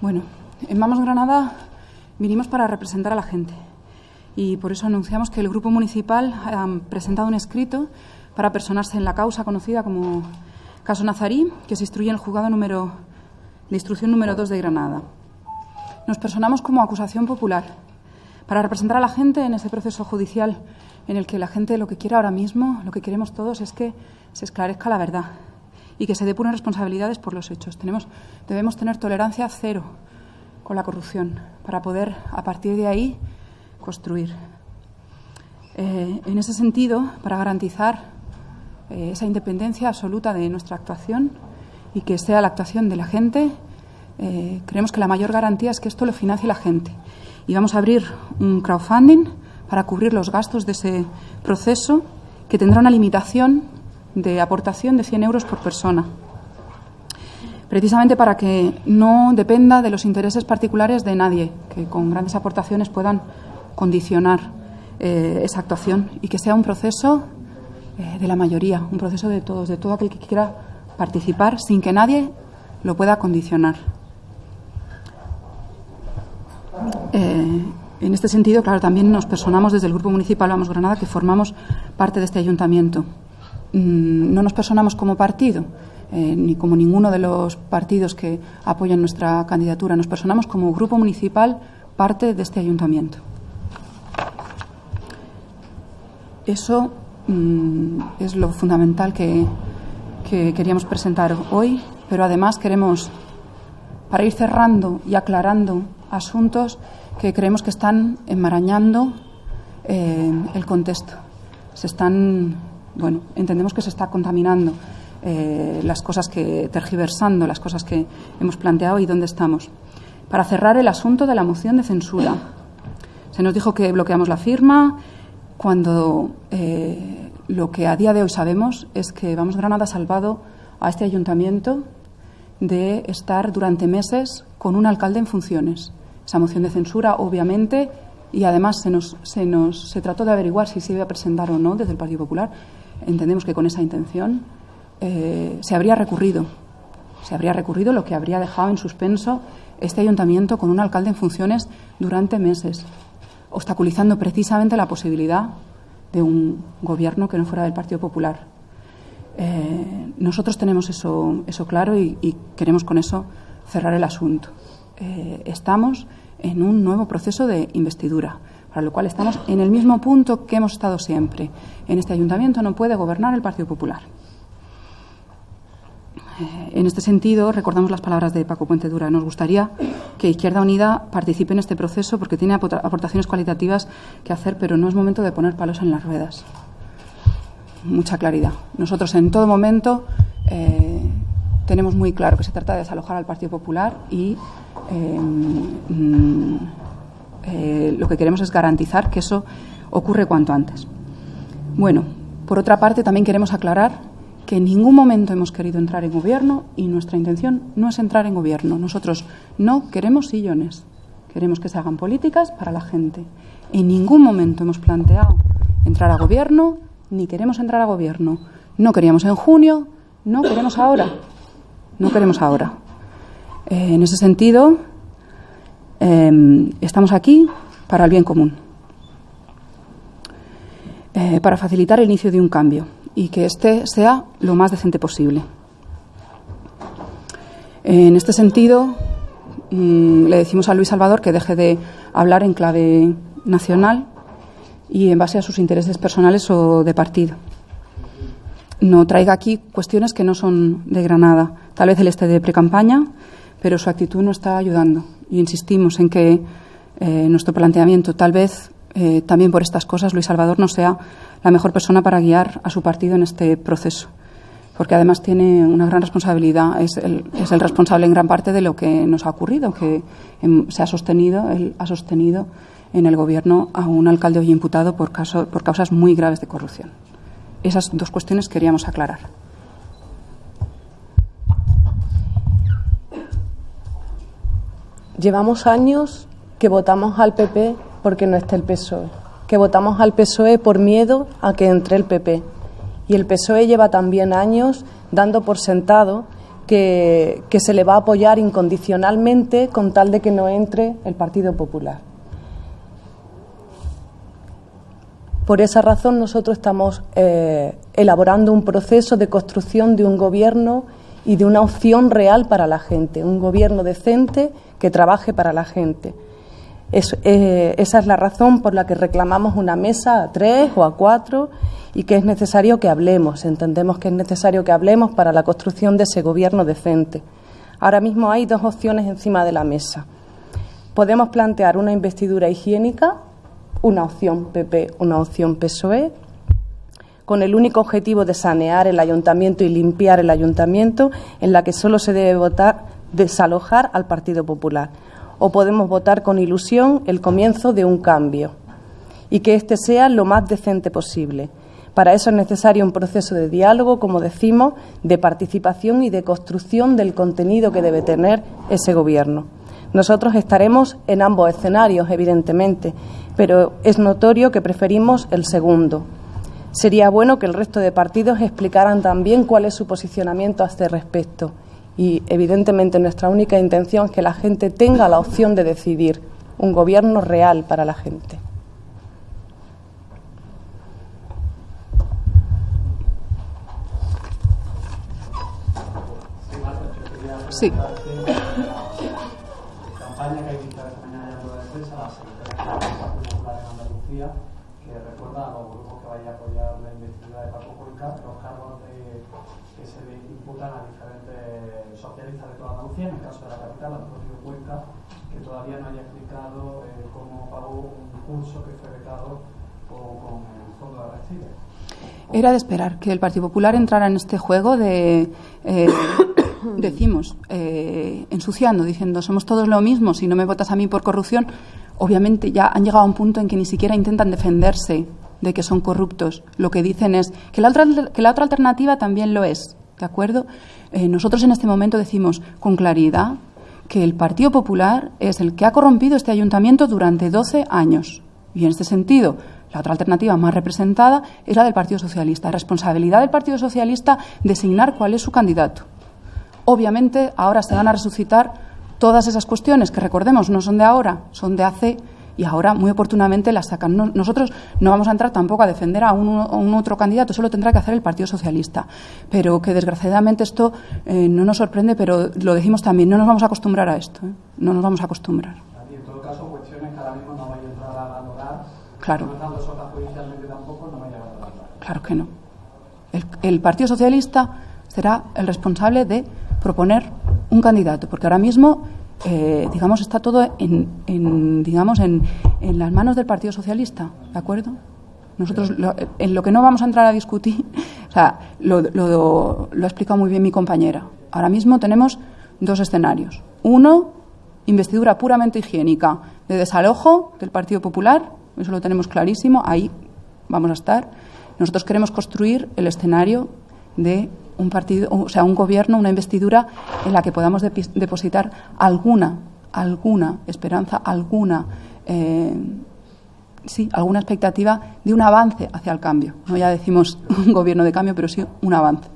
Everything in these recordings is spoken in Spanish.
Bueno, en Vamos Granada vinimos para representar a la gente y por eso anunciamos que el Grupo Municipal ha presentado un escrito para personarse en la causa conocida como Caso Nazarí, que se instruye en el juzgado número, de instrucción número 2 de Granada. Nos personamos como acusación popular para representar a la gente en ese proceso judicial en el que la gente lo que quiere ahora mismo, lo que queremos todos es que se esclarezca la verdad y que se depuren responsabilidades por los hechos. Tenemos, debemos tener tolerancia cero con la corrupción para poder, a partir de ahí, construir. Eh, en ese sentido, para garantizar eh, esa independencia absoluta de nuestra actuación y que sea la actuación de la gente, eh, creemos que la mayor garantía es que esto lo financie la gente. Y vamos a abrir un crowdfunding para cubrir los gastos de ese proceso que tendrá una limitación de aportación de 100 euros por persona, precisamente para que no dependa de los intereses particulares de nadie, que con grandes aportaciones puedan condicionar eh, esa actuación y que sea un proceso eh, de la mayoría, un proceso de todos, de todo aquel que quiera participar sin que nadie lo pueda condicionar. Eh, en este sentido, claro, también nos personamos desde el Grupo Municipal Vamos Granada, que formamos parte de este ayuntamiento. Mm, no nos personamos como partido, eh, ni como ninguno de los partidos que apoyan nuestra candidatura. Nos personamos como grupo municipal, parte de este ayuntamiento. Eso mm, es lo fundamental que, que queríamos presentar hoy, pero además queremos, para ir cerrando y aclarando asuntos que creemos que están enmarañando eh, el contexto. Se están bueno, entendemos que se está contaminando eh, las cosas que, tergiversando las cosas que hemos planteado y dónde estamos. Para cerrar el asunto de la moción de censura, se nos dijo que bloqueamos la firma cuando eh, lo que a día de hoy sabemos es que Vamos Granada ha salvado a este ayuntamiento de estar durante meses con un alcalde en funciones. Esa moción de censura, obviamente, y además se nos, se nos se trató de averiguar si se iba a presentar o no desde el Partido Popular entendemos que con esa intención eh, se habría recurrido. Se habría recurrido lo que habría dejado en suspenso este ayuntamiento con un alcalde en funciones durante meses, obstaculizando precisamente la posibilidad de un gobierno que no fuera del Partido Popular. Eh, nosotros tenemos eso, eso claro y, queremos con eso cerrar el asunto. Eh, estamos en un nuevo proceso de investidura para lo cual estamos en el mismo punto que hemos estado siempre. En este ayuntamiento no puede gobernar el Partido Popular. Eh, en este sentido, recordamos las palabras de Paco Puente Dura. Nos gustaría que Izquierda Unida participe en este proceso porque tiene aportaciones cualitativas que hacer, pero no es momento de poner palos en las ruedas. Mucha claridad. Nosotros en todo momento eh, tenemos muy claro que se trata de desalojar al Partido Popular y eh, mm, eh, lo que queremos es garantizar que eso ocurre cuanto antes. Bueno, por otra parte, también queremos aclarar que en ningún momento hemos querido entrar en gobierno y nuestra intención no es entrar en gobierno. Nosotros no queremos sillones, queremos que se hagan políticas para la gente. En ningún momento hemos planteado entrar a gobierno ni queremos entrar a gobierno. No queríamos en junio, no queremos ahora. No queremos ahora. Eh, en ese sentido, Em, estamos aquí para el bien común, eh, para facilitar el inicio de un cambio y que éste sea lo más decente posible. En este sentido, mm, le decimos a Luis Salvador que deje de hablar en clave nacional y en base a sus intereses personales o de partido. No traiga aquí cuestiones que no son de Granada. Tal vez él esté de precampaña, pero su actitud no está ayudando y insistimos en que eh, nuestro planteamiento, tal vez eh, también por estas cosas, Luis Salvador no sea la mejor persona para guiar a su partido en este proceso, porque además tiene una gran responsabilidad, es el, es el responsable en gran parte de lo que nos ha ocurrido, que em, se ha sostenido, él ha sostenido en el Gobierno a un alcalde hoy imputado por, caso, por causas muy graves de corrupción. Esas dos cuestiones queríamos aclarar. Llevamos años que votamos al PP porque no está el PSOE, que votamos al PSOE por miedo a que entre el PP. Y el PSOE lleva también años dando por sentado que, que se le va a apoyar incondicionalmente con tal de que no entre el Partido Popular. Por esa razón nosotros estamos eh, elaborando un proceso de construcción de un gobierno y de una opción real para la gente, un gobierno decente que trabaje para la gente. Eh, esa es la razón por la que reclamamos una mesa a tres o a cuatro y que es necesario que hablemos. Entendemos que es necesario que hablemos para la construcción de ese gobierno decente. Ahora mismo hay dos opciones encima de la mesa. Podemos plantear una investidura higiénica una opción PP, una opción PSOE, con el único objetivo de sanear el ayuntamiento y limpiar el ayuntamiento, en la que solo se debe votar desalojar al Partido Popular. O podemos votar con ilusión el comienzo de un cambio y que éste sea lo más decente posible. Para eso es necesario un proceso de diálogo, como decimos, de participación y de construcción del contenido que debe tener ese Gobierno. Nosotros estaremos en ambos escenarios, evidentemente, pero es notorio que preferimos el segundo. Sería bueno que el resto de partidos explicaran también cuál es su posicionamiento a este respecto. Y, evidentemente, nuestra única intención es que la gente tenga la opción de decidir un gobierno real para la gente. Sí. que recuerda a apoyar la investidura de Paco Cuenca los cargos que se le imputan a diferentes socialistas de toda Andalucía, en el caso de la capital, Antonio Cuenca, que todavía no haya explicado eh, cómo pagó un curso que fue becado con, el fondo de Arrecife. Era de esperar que el Partido Popular entrara en este juego de, eh, decimos, eh, ensuciando, diciendo somos todos lo mismo, si no me votas a mí por corrupción, obviamente ya han llegado a un punto en que ni siquiera intentan defenderse de que son corruptos. Lo que dicen es que la otra, alternativa también lo es. ¿De acuerdo? Eh, nosotros en este momento decimos con claridad que el Partido Popular es el que ha corrompido este ayuntamiento durante 12 años. Y en este sentido, la otra alternativa más representada es la del Partido Socialista. Responsabilidad del Partido Socialista designar cuál es su candidato. Obviamente, ahora se van a resucitar Todas esas cuestiones que recordemos no son de ahora, son de hace y ahora muy oportunamente las sacan. nosotros no vamos a entrar tampoco a defender a un, otro candidato, eso lo tendrá que hacer el Partido Socialista. Pero que desgraciadamente esto eh, no nos sorprende, pero lo decimos también, no nos vamos a acostumbrar a esto, ¿eh? no nos vamos a acostumbrar. Y en todo caso, cuestiones que ahora mismo no vaya a entrar a valorar, claro. no judicialmente tampoco, no a valorar. Claro que no. el Partido Socialista será el responsable de proponer un candidato, porque ahora mismo, eh, digamos, está todo en, digamos, en, en, las manos del Partido Socialista, ¿de acuerdo? Nosotros, en lo que no vamos a entrar a discutir, o sea, lo, lo, lo ha explicado muy bien mi compañera. Ahora mismo tenemos dos escenarios. Uno, investidura puramente higiénica de desalojo del Partido Popular, eso lo tenemos clarísimo, ahí vamos a estar. Nosotros queremos construir el escenario de un partido, o sea, un gobierno, una investidura en la que podamos depositar alguna, alguna esperanza, alguna, eh, sí, alguna expectativa de un avance hacia el cambio. No ya decimos un gobierno de cambio, pero sí un avance.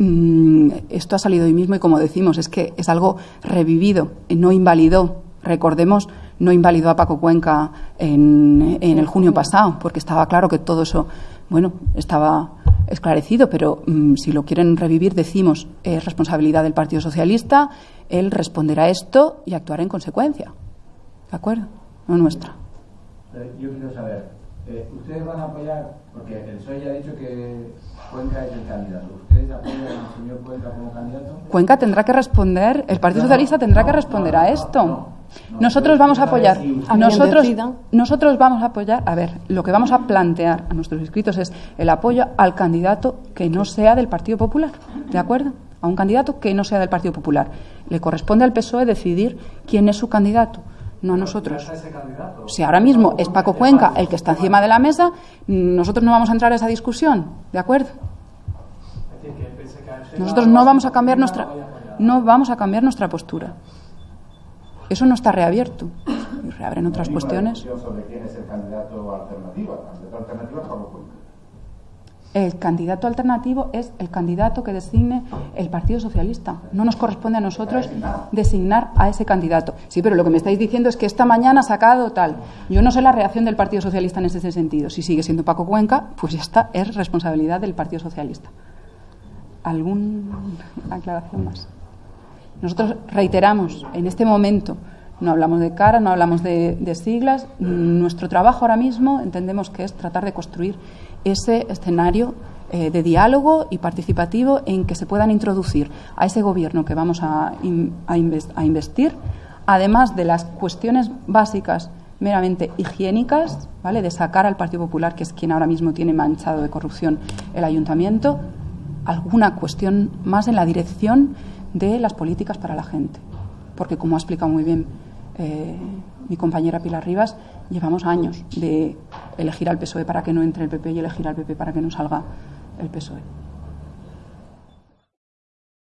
Mm, esto ha salido hoy mismo y como decimos, es que es algo revivido, no invalidó. Recordemos, no invalidó a Paco Cuenca en, el junio pasado, porque estaba claro que todo eso, bueno, estaba esclarecido, pero mm, si lo quieren revivir, decimos, es responsabilidad del Partido Socialista, él responderá a esto y actuará en consecuencia. ¿De acuerdo? No nuestra. Eh, yo quiero saber, eh, ¿ustedes van a apoyar, porque el PSOE ya ha dicho que Cuenca es el candidato. ¿Ustedes apoyan al señor Cuenca como candidato? Cuenca tendrá que responder, el Partido Socialista tendrá que responder a esto. nosotros vamos a apoyar, nosotros, nosotros vamos a apoyar, a ver, lo que vamos a plantear a nuestros inscritos es el apoyo al candidato que no sea del Partido Popular, ¿de acuerdo? A un candidato que no sea del Partido Popular. Le corresponde al PSOE decidir quién es su candidato no a nosotros. Si ahora mismo es Paco Cuenca el que está encima de la mesa, nosotros no vamos a entrar a esa discusión, ¿de acuerdo? Nosotros no vamos a cambiar nuestra no vamos a cambiar nuestra postura. Eso no está reabierto. Y reabren otras cuestiones. sobre quién es el candidato Pablo Cuenca. El candidato alternativo es el candidato que designe el Partido Socialista. No nos corresponde a nosotros designar a ese candidato. Sí, pero lo que me estáis diciendo es que esta mañana ha sacado tal. Yo no sé la reacción del Partido Socialista en ese sentido. Si sigue siendo Paco Cuenca, pues ya está, es responsabilidad del Partido Socialista. ¿Alguna aclaración más? Nosotros reiteramos, en este momento, no hablamos de cara, no hablamos de, de siglas. Nuestro trabajo ahora mismo entendemos que es tratar de construir ese escenario eh, de diálogo y participativo en que se puedan introducir a ese gobierno que vamos a, a inves- a investir, además de las cuestiones básicas meramente higiénicas, ¿vale? de sacar al Partido Popular, que es quien ahora mismo tiene manchado de corrupción el ayuntamiento, alguna cuestión más en la dirección de las políticas para la gente. Porque, como ha explicado muy bien eh, mi compañera Pilar Rivas, llevamos años de elegir al PSOE para que no entre el PP y elegir al PP para que no salga el PSOE.